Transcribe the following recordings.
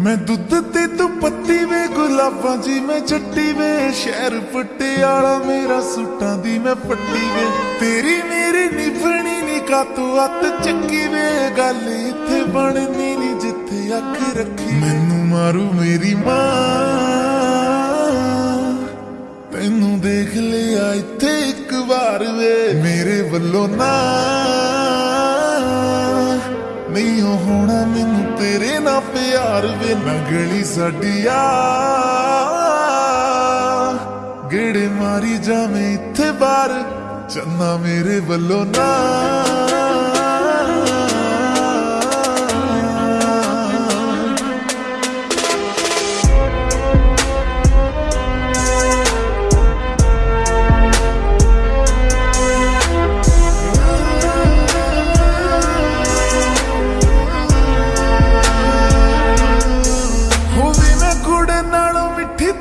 ਮੈਂ ਦੁੱਧ ਤੇ ਤੂੰ ਪੱਤੀ ਵੇ, ਗੁਲਾਬਾਂ ਜੀ ਮੈਂ ਚੱਟੀ ਵੇ, ਸ਼ਹਿਰ ਪਟਿਆਲਾ ਮੇਰਾ ਸੂਟਾਂ ਦੀ ਮੈਂ ਪੱਟੀ ਵੇ। ਤੇਰੀ ਮੇਰੀ ਨਿਭਣੀ ਨੀ, ਕਾਤੋਂ ਅੱਤ ਚੱਕੀ ਵੇ। ਗੱਲ ਇੱਥੇ ਬਣਨੀ ਨੀ, ਜਿੱਥੇ ਅੱਖ ਰੱਖੀ ਮੈਨੂੰ ਮਾਰੂ ਮੇਰੀ ਮਾਂ। ਤੈਨੂੰ ਦੇਖ ਲਿਆ ਇੱਥੇ ਇੱਕ ਵਾਰ ਵੇ। ਮੇਰੇ ਵੱਲੋਂ ਨਾ। ਨਹੀਂ ਉਹ ਹੋਣਾ ਮੈਨੂੰ ਤੇਰੇ ਨਾਲ ਪਿਆਰ ਵੇ ਨਾ ਗਲੀ ਸਾਡੀ ਆ ਗੇੜੇ ਮਾਰੀ ਜਾਵੇਂ ਇੱਥੇ ਬਾਹਰ, ਚੰਨਾ ਮੇਰੇ ਵੱਲੋਂ ਨਾ।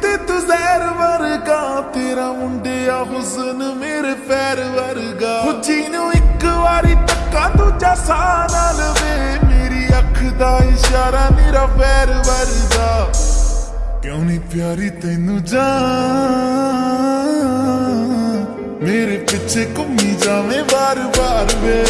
ਨਾਲੋਂ ਤੂੰ ਜ਼ਹਿਰ ਵਰਗਾ, ਤੇਰਾ ਮੁੰਡਿਆ ਹੁਸਨ ਮੇਰੇ ਪੈਰ ਵਰਗਾ। ਹੁਜੀ ਨੂੰ ਇੱਕ ਵਾਰੀ ਤੱਕਾ ਦੂਜਾ ਸਾਹ ਨਾਲ ਵੇ, ਮੇਰੀ ਅੱਖ ਦਾ ਇਸ਼ਾਰਾ ਮੇਰਾ ਪੈਰ ਵਰਗਾ। ਕਿਉਂ ਨਹੀਂ ਪਿਆਰੀ ਤੈਨੂੰ ਜਾਨ? ਮੇਰੇ ਪਿੱਛੇ ਘੁੰਮੀ ਜਾਵੇਂ ਵਾਰ-ਵਾਰ ਵੇ।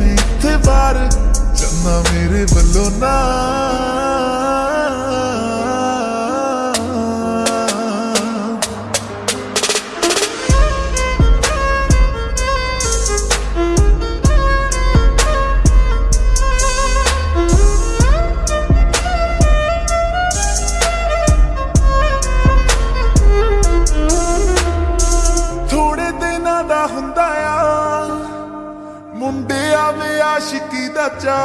ਮਾਰੀ ਇੱਥੇ ਬਾਹਰ ਚੰਨਾ ਮੇਰੇ ਵੱਲੋਂ ਨਾ। ਆਸ਼ਿਕੀ ਦਾ ਚਾ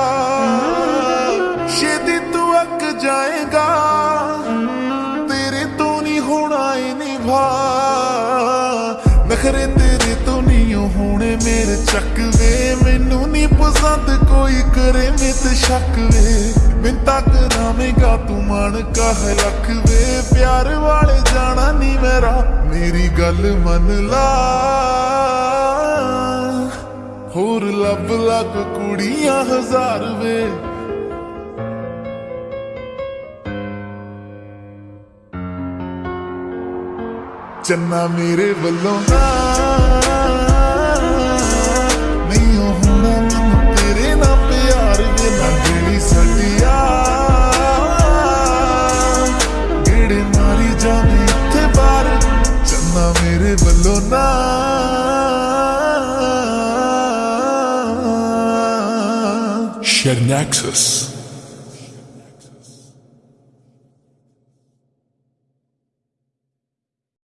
ਛੇਤੀ ਤੂੰ ਅੱਕ ਜਾਏਗਾ। ਤੇਰੇ ਤੋਂ ਨਹੀਂ ਹੋਣਾ ਏ ਨਿਭਾ। ਨਖਰੇ ਤੇਰੇ ਤੋਂ ਨਹੀਂ ਹੋਣੇ ਮੇਰੇ ਚੱਕਵੇ। ਮੈਨੂੰ ਨਹੀਂ ਪਸੰਦ ਕੋਈ ਕਰੇ ਮਿੱਤ ਸ਼ੱਕ ਵੇ ਮਿੰਤਾ ਕਰਾਵੇਂਗਾ ਤੂੰ ਮਨ ਕਹ ਲੱਖ ਵੇ ਪਿਆਰ ਵਾਲੇ ਜਾਣਾ ਨਹੀਂ ਮੇਰਾ। ਮੇਰੀ ਗੱਲ ਮੰਨ ਲਾ। ਹੋਰ ਲੱਭ ਕੁੜੀਆਂ ਹਜ਼ਾਰ ਵੇ। ਚੰਨਾ ਮੇਰੇ ਵੱਲੋਂ ਨਾ ਨਹੀਂ ਉਹ ਨਾ Nexus.